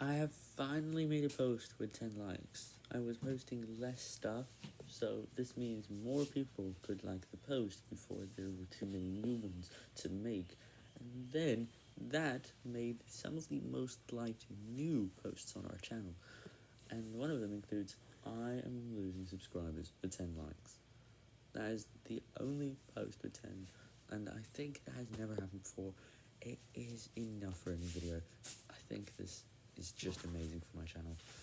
I have finally made a post with 10 likes. I was posting less stuff, so this means more people could like the post before there were too many new ones to make. And then that made some of the most liked new posts on our channel. And one of them includes, I am losing subscribers for 10 likes. That is the only post with 10, and I think it has never happened before. It is enough for a new video. I think this is just amazing for my channel.